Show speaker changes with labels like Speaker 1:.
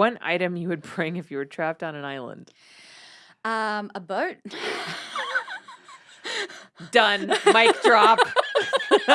Speaker 1: One item you would bring if you were trapped on an island.
Speaker 2: Um, a boat.
Speaker 1: Done. Mic drop.